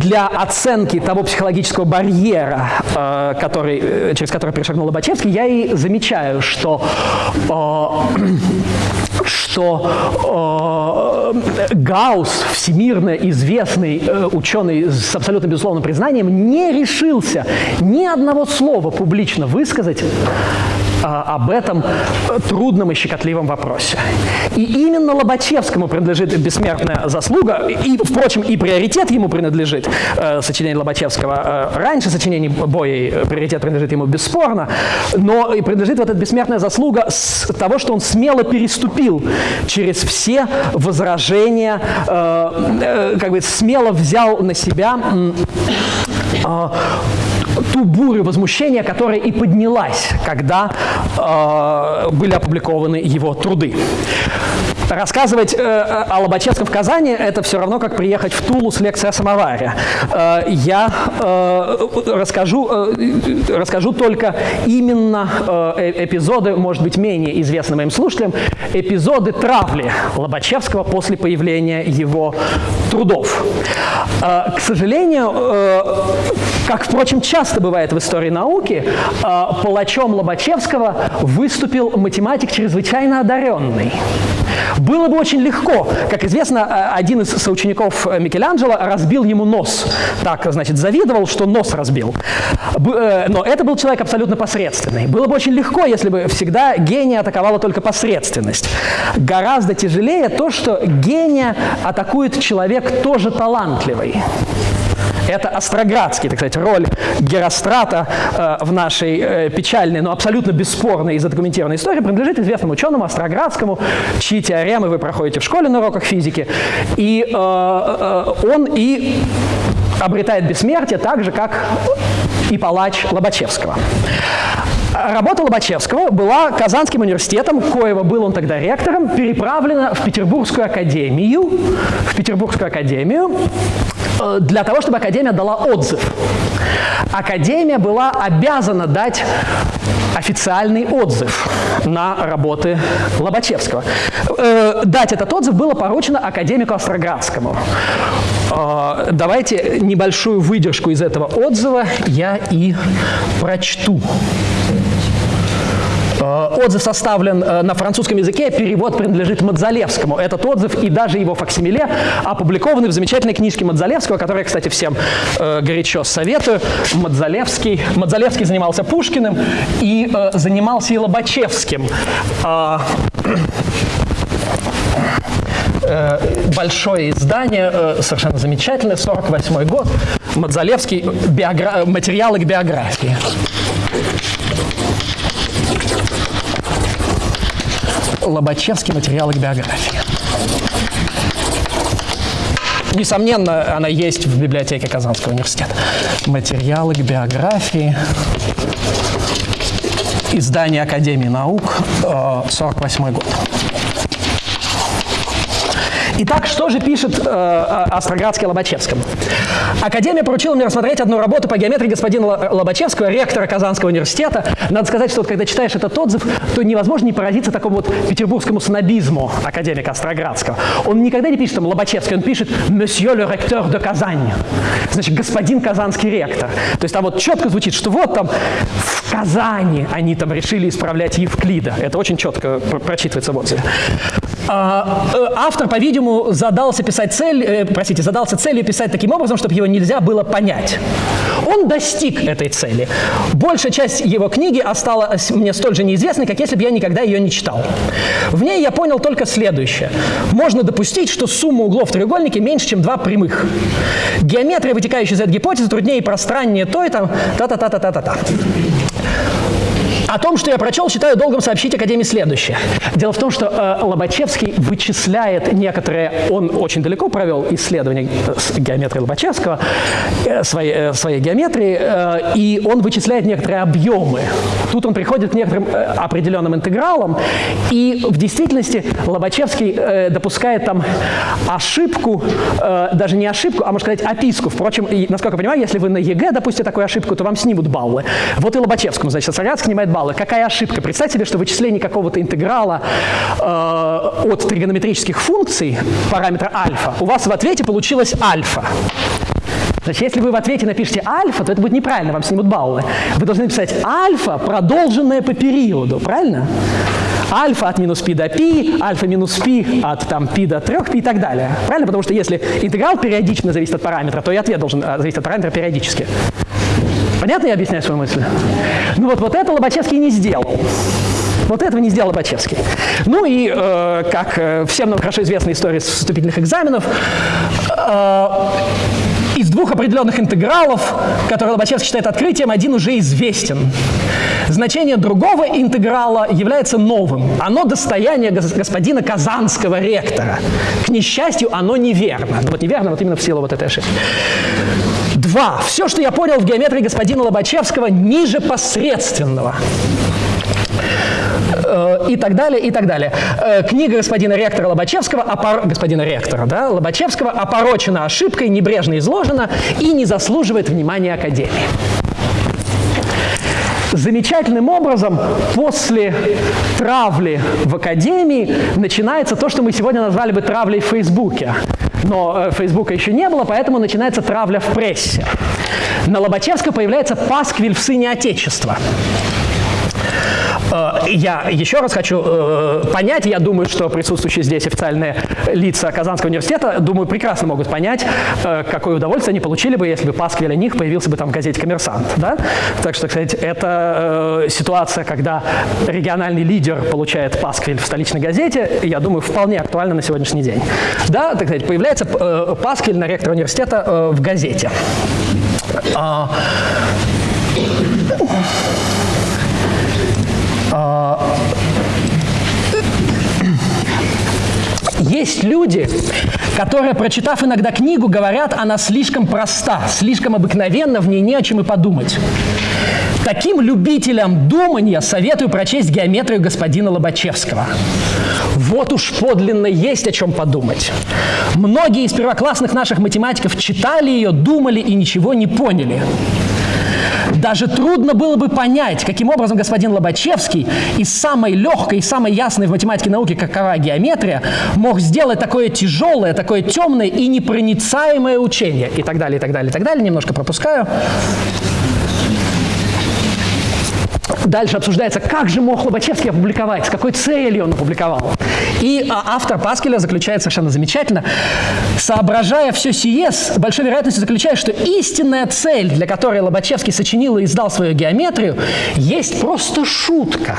для оценки того психологического барьера, э, который, э, через который перешагнул Лобачевский, я и замечаю, что э, что э, Гаусс, всемирно известный ученый с абсолютно безусловным признанием, не решился ни одного слова публично высказать об этом трудном и щекотливом вопросе. И именно Лобачевскому принадлежит бессмертная заслуга, и, впрочем, и приоритет ему принадлежит, э, сочинение Лобачевского. Э, раньше сочинений Боей приоритет принадлежит ему бесспорно, но и принадлежит вот эта бессмертная заслуга с того, что он смело переступил через все возражения, э, э, как бы смело взял на себя э, ту бурю возмущения, которая и поднялась, когда э, были опубликованы его труды. Рассказывать э, о Лобачевском в Казани – это все равно, как приехать в Тулу с лекцией о самоваре. Э, я э, расскажу, э, расскажу только именно э, эпизоды, может быть, менее известны моим слушателям, эпизоды травли Лобачевского после появления его трудов. Э, к сожалению, э, как, впрочем, часто бывает в истории науки, э, палачом Лобачевского выступил математик чрезвычайно одаренный. Было бы очень легко. Как известно, э, один из соучеников Микеланджело разбил ему нос. Так, значит, завидовал, что нос разбил. Э, но это был человек абсолютно посредственный. Было бы очень легко, если бы всегда гения атаковала только посредственность. Гораздо тяжелее то, что гения атакует человек тоже талантливый. Это Остроградский, так сказать, роль Герострата э, в нашей э, печальной, но абсолютно бесспорной и задокументированной истории принадлежит известному ученому Остроградскому, чьи теоремы вы проходите в школе на уроках физики. И э, он и обретает бессмертие так же, как и палач Лобачевского. Работа Лобачевского была Казанским университетом, коего был он тогда ректором, переправлена в Петербургскую академию, в Петербургскую академию Э, для того, чтобы Академия дала отзыв. Академия была обязана дать официальный отзыв на работы Лобачевского. Э, дать этот отзыв было поручено академику Остроградскому. Э, давайте небольшую выдержку из этого отзыва я и прочту. Э, отзыв составлен э, на французском языке, перевод принадлежит Мадзалевскому. Этот отзыв и даже его факсимиле опубликованы в замечательной книжке Мадзалевского, которую я, кстати, всем э, горячо советую. Мадзалевский. Мадзалевский занимался Пушкиным и занимался и Лобачевским большое издание, совершенно замечательное, 48 год, Мадзалевский, биогра... материалы к биографии. Лобачевский материалы к биографии. Несомненно, она есть в библиотеке Казанского университета. Материалы к биографии. Издание Академии наук, 48 э, год. Итак, что же пишет э, Остроградский Лобачевскому? Академия поручила мне рассмотреть одну работу по геометрии господина Лобачевского, ректора Казанского университета. Надо сказать, что вот, когда читаешь этот отзыв, то невозможно не поразиться такому вот петербургскому снобизму академика Остроградского. Он никогда не пишет там Лобачевский, он пишет «Monsieur le recteur de Казань», значит, господин казанский ректор. То есть там вот четко звучит, что вот там в Казани они там решили исправлять Евклида. Это очень четко прочитывается в отзыве. А, э, автор, по-видимому, задался писать цель, э, простите, задался целью писать таким образом, чтобы его нельзя было понять. Он достиг этой цели. Большая часть его книги осталась мне столь же неизвестной, как если бы я никогда ее не читал. В ней я понял только следующее. Можно допустить, что сумма углов в треугольнике меньше, чем два прямых. Геометрия, вытекающая из этой гипотезы, труднее и пространнее той, там, та-та-та-та-та-та. О том, что я прочел, считаю долгом сообщить Академии следующее. Дело в том, что э, Лобачевский вычисляет некоторые, он очень далеко провел исследование э, геометрии Лобачевского, э, своей, э, своей геометрии, э, и он вычисляет некоторые объемы. Тут он приходит к некоторым э, определенным интегралам, и в действительности Лобачевский э, допускает там ошибку, э, даже не ошибку, а можно сказать описку. Впрочем, и, насколько я понимаю, если вы на ЕГЭ допустите такую ошибку, то вам снимут баллы. Вот и Лобачевскому, значит, Сарацкий снимает балла. Какая ошибка? Представьте себе, что вычисление какого-то интеграла э, от тригонометрических функций параметра альфа, у вас в ответе получилось альфа. Значит, если вы в ответе напишите альфа, то это будет неправильно, вам снимут баллы. Вы должны написать альфа, продолженное по периоду, правильно? Альфа от минус пи до пи, альфа минус пи от там, пи до 3 пи и так далее. Правильно? Потому что если интеграл периодично зависит от параметра, то и ответ должен э, зависеть от параметра периодически. Понятно я объясняю свою мысль? Ну вот, вот это Лобачевский не сделал. Вот этого не сделал Лобачевский. Ну и, э, как э, всем нам хорошо известна история с вступительных экзаменов, э, из двух определенных интегралов, которые Лобачевский считает открытием, один уже известен. Значение другого интеграла является новым. Оно достояние господина казанского ректора. К несчастью, оно неверно. Вот неверно вот именно в силу вот этой ошибки. Два. Все, что я понял в геометрии господина Лобачевского, ниже посредственного э, и так далее, и так далее. Э, книга господина ректора Лобачевского, опор... господина ректора, да, Лобачевского опорочена ошибкой, небрежно изложена и не заслуживает внимания Академии. Замечательным образом после травли в Академии начинается то, что мы сегодня назвали бы травлей в Фейсбуке но э, Фейсбука еще не было, поэтому начинается травля в прессе. На Лобачевска появляется пасквиль в сыне Отечества. Э, я еще раз хочу э, понять, я думаю, что присутствующие здесь официальные лица Казанского университета, думаю, прекрасно могут понять, э, какое удовольствие они получили бы, если бы Пасквиль о них появился бы там в газете «Коммерсант». Да? Так что, кстати, это ситуация, когда региональный лидер получает Пасквиль в столичной газете, я думаю, вполне актуальна на сегодняшний день. Да, так сказать, появляется Пасквиль на ректора университета в газете. Есть люди, которые, прочитав иногда книгу, говорят, она слишком проста, слишком обыкновенна, в ней не о чем и подумать. Таким любителям думания советую прочесть геометрию господина Лобачевского. Вот уж подлинно есть о чем подумать. Многие из первоклассных наших математиков читали ее, думали и ничего не поняли. Даже трудно было бы понять, каким образом господин Лобачевский из самой легкой и самой ясной в математике науки, какова геометрия, мог сделать такое тяжелое, такое темное и непроницаемое учение. И так далее, и так далее, и так далее. Немножко пропускаю. Дальше обсуждается, как же мог Лобачевский опубликовать, с какой целью он опубликовал. И а, автор Паскеля заключает совершенно замечательно, соображая все сие, с большой вероятностью заключает, что истинная цель, для которой Лобачевский сочинил и издал свою геометрию, есть просто шутка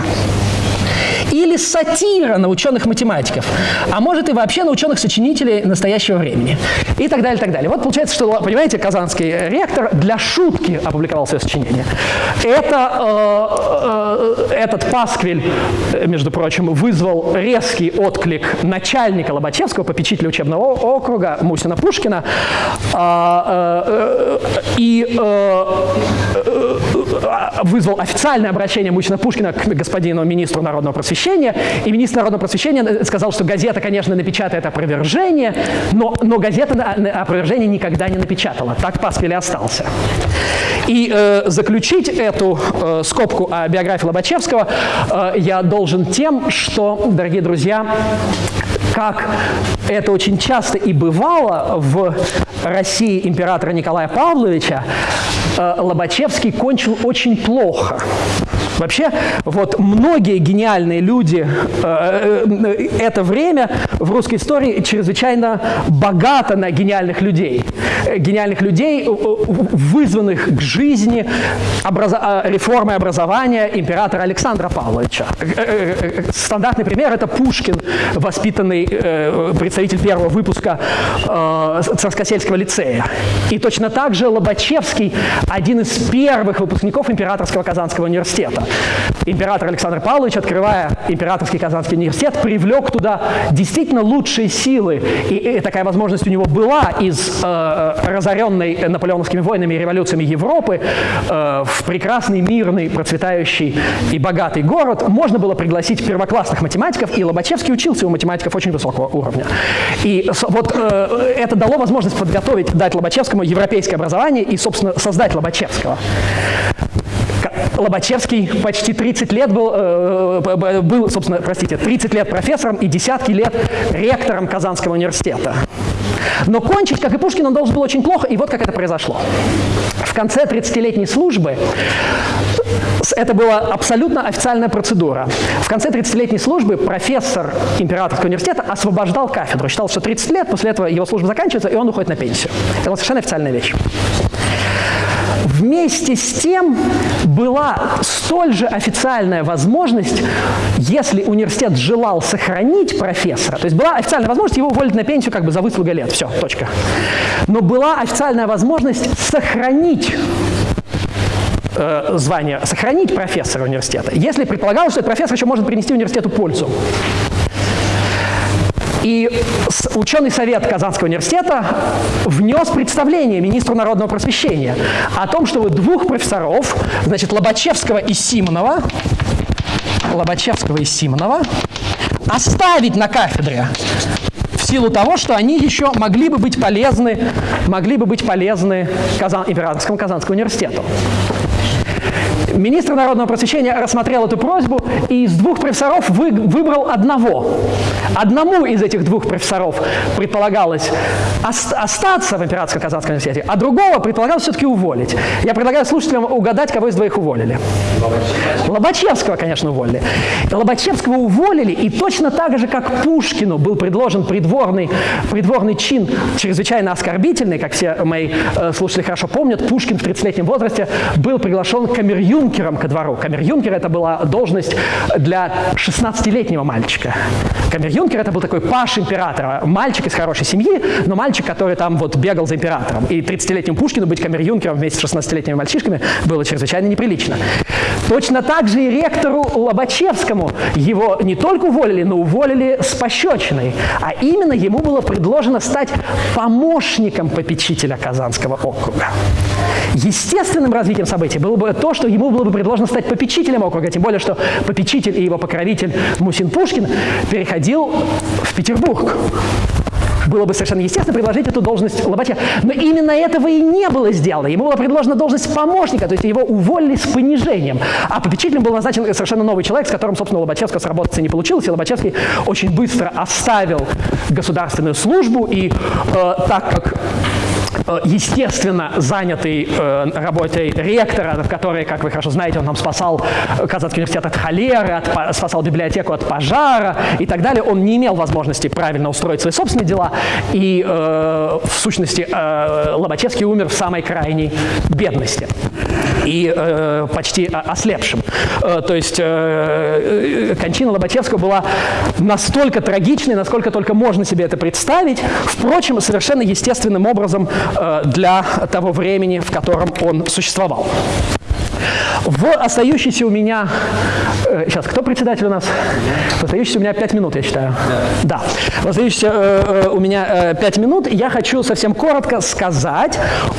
или сатира на ученых-математиков, а может и вообще на ученых-сочинителей настоящего времени. И так далее, и так далее. Вот получается, что, понимаете, казанский ректор для шутки опубликовал свое сочинение. Это, э, э, этот пасквиль, между прочим, вызвал резкий отклик начальника Лобачевского, попечителя учебного округа Мусина Пушкина, а, э, э, и э, э, вызвал официальное обращение Мусина Пушкина к господину министру народного просвещения, и министр народного просвещения сказал, что газета, конечно, напечатает опровержение, но, но газета опровержение никогда не напечатала. Так Пасквиль остался. И э, заключить эту э, скобку о биографии Лобачевского э, я должен тем, что, дорогие друзья, как это очень часто и бывало в России императора Николая Павловича, э, Лобачевский кончил очень плохо. Вообще, вот многие гениальные люди, э, э, это время в русской истории чрезвычайно богато на гениальных людей. Гениальных людей, вызванных к жизни образа реформой образования императора Александра Павловича. Стандартный пример – это Пушкин, воспитанный представитель первого выпуска Царскосельского лицея. И точно так же Лобачевский – один из первых выпускников Императорского Казанского университета. Император Александр Павлович, открывая Императорский Казанский университет, привлек туда действительно лучшие силы. И, такая возможность у него была из э, разоренной наполеоновскими войнами и революциями Европы э, в прекрасный, мирный, процветающий и богатый город. Можно было пригласить первоклассных математиков, и Лобачевский учился у математиков очень высокого уровня. И вот э, это дало возможность подготовить, дать Лобачевскому европейское образование и, собственно, создать Лобачевского. Лобачевский почти 30 лет был, э, был, собственно, простите, 30 лет профессором и десятки лет ректором Казанского университета. Но кончить, как и Пушкин, он должен был очень плохо, и вот как это произошло. В конце 30-летней службы это была абсолютно официальная процедура. В конце 30-летней службы профессор Императорского университета освобождал кафедру. Считал, что 30 лет, после этого его служба заканчивается, и он уходит на пенсию. Это была совершенно официальная вещь. Вместе с тем была столь же официальная возможность, если университет желал сохранить профессора, то есть была официальная возможность его уволить на пенсию как бы за выслуга лет, все, точка. Но была официальная возможность сохранить э, звание, сохранить профессора университета, если предполагалось, что этот профессор еще может принести университету пользу. И ученый совет Казанского университета внес представление министру народного просвещения о том, что двух профессоров, значит, Лобачевского и Симонова, Лобачевского и Симонова, оставить на кафедре в силу того, что они еще могли бы быть полезны, могли бы быть полезны Казан, Императорскому Казанскому университету. Министр народного просвещения рассмотрел эту просьбу и из двух профессоров вы, выбрал одного. Одному из этих двух профессоров предполагалось остаться в Императорском Казанском университете, а другого предполагалось все-таки уволить. Я предлагаю слушателям угадать, кого из двоих уволили. Лобачевского, Лобачевского конечно, уволили. Лобачевского уволили, и точно так же, как Пушкину был предложен придворный, придворный чин, чрезвычайно оскорбительный, как все мои э, слушатели хорошо помнят, Пушкин в 30-летнем возрасте был приглашен камер камер-юнкером ко двору. Камер-юнкер – это была должность для 16-летнего мальчика. Камер-юнкер – это был такой паш императора, мальчик из хорошей семьи, но мальчик, который там вот бегал за императором. И 30-летнему Пушкину быть камер-юнкером вместе с 16-летними мальчишками было чрезвычайно неприлично. Точно так же и ректору Лобачевскому его не только уволили, но уволили с пощечиной. А именно ему было предложено стать помощником попечителя Казанского округа. Естественным развитием событий было бы то, что ему было бы предложено стать попечителем округа, тем более, что попечитель и его покровитель Мусин Пушкин переходил в Петербург. Было бы совершенно естественно предложить эту должность Лобача. Но именно этого и не было сделано. Ему была предложена должность помощника, то есть его уволили с понижением. А попечителем был назначен совершенно новый человек, с которым, собственно, Лобачевского сработаться не получилось. И Лобачевский очень быстро оставил государственную службу. И э, так как естественно, занятый э, работой ректора, в которой, как вы хорошо знаете, он нам спасал Казанский университет от холеры, от, спасал библиотеку от пожара и так далее, он не имел возможности правильно устроить свои собственные дела, и э, в сущности э, Лобачевский умер в самой крайней бедности и э, почти ослепшим. Э, то есть э, э, кончина Лобачевского была настолько трагичной, насколько только можно себе это представить, впрочем, совершенно естественным образом э, для того времени, в котором он существовал. В остающейся у меня... Э, сейчас, кто председатель у нас? В остающейся у меня 5 минут, я считаю. Да. В остающейся э, э, у меня э, 5 минут я хочу совсем коротко сказать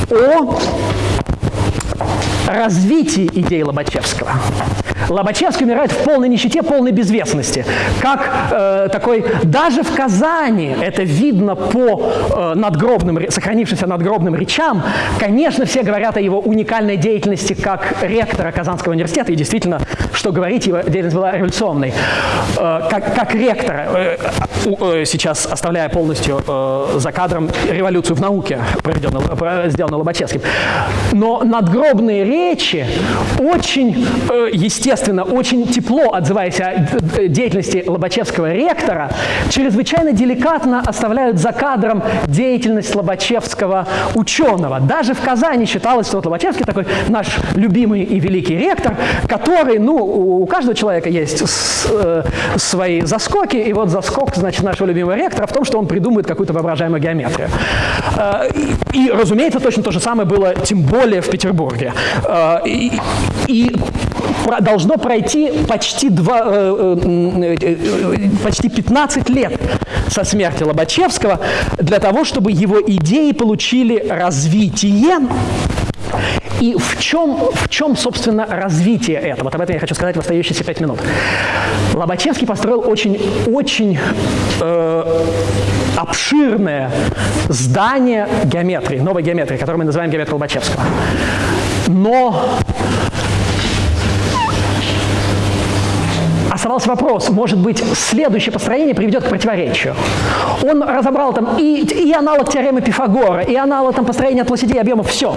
о развитии идей Лобачевского. Лобачевский умирает в полной нищете, полной безвестности. Как э, такой, даже в Казани, это видно по э, надгробным, сохранившимся надгробным речам, конечно, все говорят о его уникальной деятельности как ректора Казанского университета, и действительно, что говорить, его деятельность была революционной. Э, как, как ректора, э, э, сейчас оставляя полностью э, за кадром революцию в науке, проведенную, сделанную Лобачевским. Но надгробные речи очень э, естественно, очень тепло отзываясь о деятельности Лобачевского ректора, чрезвычайно деликатно оставляют за кадром деятельность Лобачевского ученого. Даже в Казани считалось, что вот Лобачевский такой наш любимый и великий ректор, который, ну, у каждого человека есть с, э, свои заскоки, и вот заскок, значит, нашего любимого ректора в том, что он придумывает какую-то воображаемую геометрию. Э, и, и, разумеется, точно то же самое было, тем более в Петербурге. Э, и, должно пройти почти, два, э, почти 15 лет со смерти Лобачевского для того, чтобы его идеи получили развитие и в чем, в чем, собственно, развитие этого? Вот об этом я хочу сказать в остающиеся пять минут. Лобачевский построил очень, очень э, обширное здание геометрии, новой геометрии, которую мы называем геометрией Лобачевского. Но оставался вопрос, может быть, следующее построение приведет к противоречию. Он разобрал там и, и аналог теоремы Пифагора, и аналог там построения площадей объемов, все.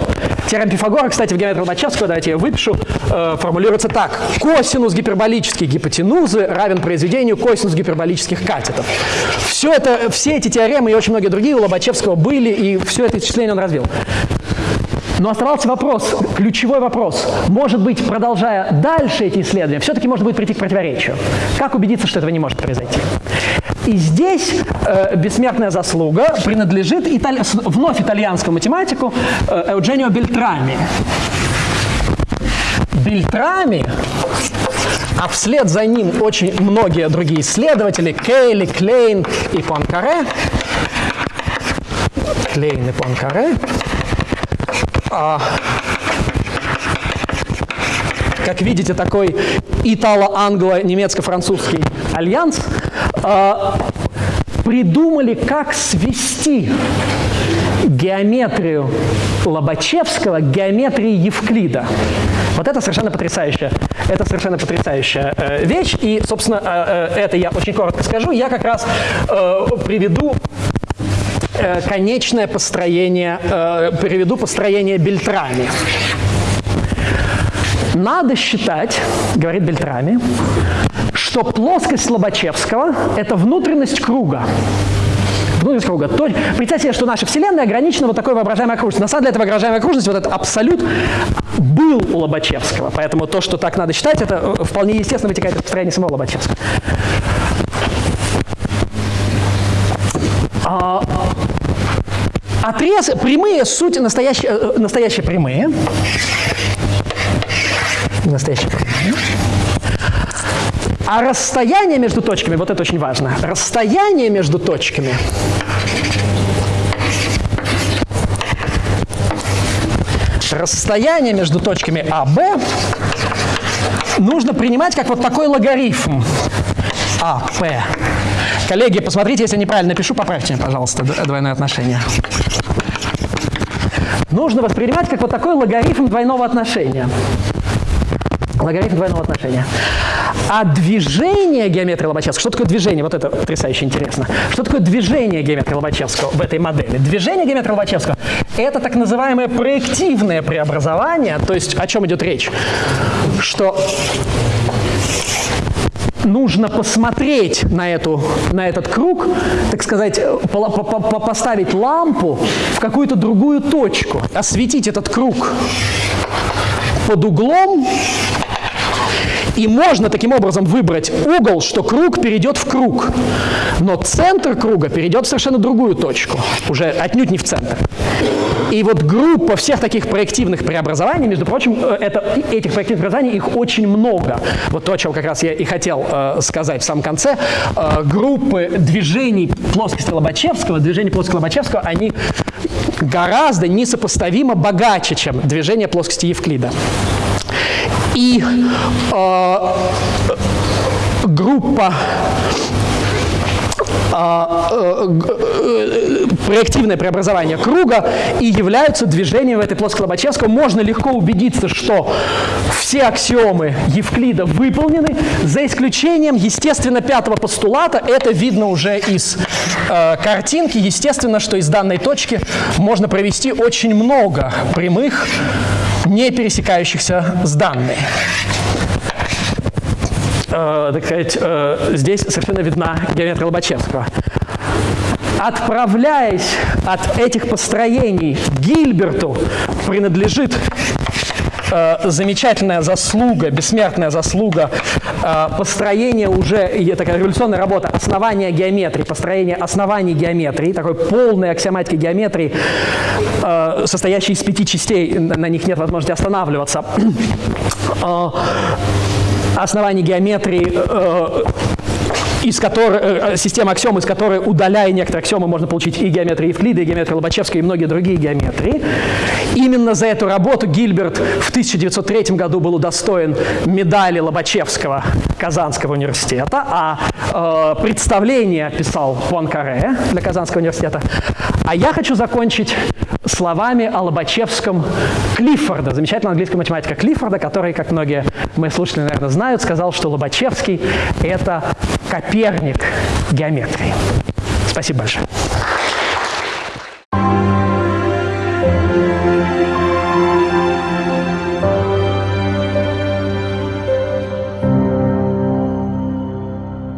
Теорема Пифагора, кстати, в геометрии Лобачевского, давайте я выпишу, э, формулируется так. Косинус гиперболической гипотенузы равен произведению косинус гиперболических катетов. Все, это, все эти теоремы и очень многие другие у Лобачевского были, и все это исчисление он развил. Но оставался вопрос, ключевой вопрос. Может быть, продолжая дальше эти исследования, все-таки можно будет прийти к противоречию. Как убедиться, что этого не может произойти? И здесь э, бессмертная заслуга принадлежит итали... вновь итальянскому математику э, Eugenio Бельтрами. Бельтрами а вслед за ним очень многие другие исследователи, Кейли, Клейн и Пуанкаре, Клейн и Пуанкаре, а, как видите, такой итало-англо-немецко-французский альянс, а, придумали, как свести геометрию Лобачевского к геометрии Евклида. Вот это совершенно потрясающая, это совершенно потрясающая э, вещь. И, собственно, э, э, это я очень коротко скажу. Я как раз э, приведу конечное построение, э, приведу построение Бельтрами. Надо считать, говорит Бельтрами, что плоскость Лобачевского – это внутренность круга. Внутренность круга. То, представьте себе, что наша Вселенная ограничена вот такой воображаемой окружностью. На самом деле, эта воображаемая окружность, вот этот абсолют, был у Лобачевского. Поэтому то, что так надо считать, это вполне естественно вытекает из построения самого Лобачевского. А, Отрез, прямые, суть настоящие, э, настоящие прямые. Настоящие прямые. А расстояние между точками, вот это очень важно, расстояние между точками расстояние между точками А, Б нужно принимать как вот такой логарифм А, П. Коллеги, посмотрите, если неправильно пишу, поправьте, пожалуйста, двойное отношение нужно воспринимать как вот такой логарифм двойного отношения. Логарифм двойного отношения. А движение геометрии Лобачевского, что такое движение? Вот это потрясающе интересно. Что такое движение геометрии Лобачевского в этой модели? Движение геометрии Лобачевского – это так называемое проективное преобразование. То есть о чем идет речь? Что нужно посмотреть на, эту, на этот круг, так сказать, по, по, по, поставить лампу в какую-то другую точку, осветить этот круг под углом, и можно таким образом выбрать угол, что круг перейдет в круг, но центр круга перейдет в совершенно другую точку, уже отнюдь не в центр. И вот группа всех таких проективных преобразований, между прочим, э, это, этих проективных преобразований, их очень много. Вот то, о чем как раз я и хотел э, сказать в самом конце. Э, группы движений плоскости Лобачевского, движений плоскости Лобачевского, они гораздо несопоставимо богаче, чем движение плоскости Евклида. И группа а, э, э, проективное преобразование круга и являются движением в этой плоскости Лобачевского. Можно легко убедиться, что все аксиомы Евклида выполнены, за исключением, естественно, пятого постулата. Это видно уже из э, картинки. Естественно, что из данной точки можно провести очень много прямых, не пересекающихся с данной э, так сказать, э, здесь совершенно видна геометрия Лобачевского. Отправляясь от этих построений Гильберту, принадлежит э, замечательная заслуга, бессмертная заслуга э, построения уже, такая революционная работа, основания геометрии, построение оснований геометрии, такой полной аксиоматики геометрии, э, состоящей из пяти частей, на них нет возможности останавливаться. Э, оснований геометрии, из которой, система аксиом, из которой, удаляя некоторые аксиомы, можно получить и геометрию Евклида, и геометрию Лобачевского, и многие другие геометрии. Именно за эту работу Гильберт в 1903 году был удостоен медали Лобачевского Казанского университета, а э, представление писал Пуанкаре для Казанского университета. А я хочу закончить словами о Лобачевском Клиффорда, замечательного английского математика Клиффорда, который, как многие мои слушатели, наверное, знают, сказал, что Лобачевский – это Коперник геометрии. Спасибо большое.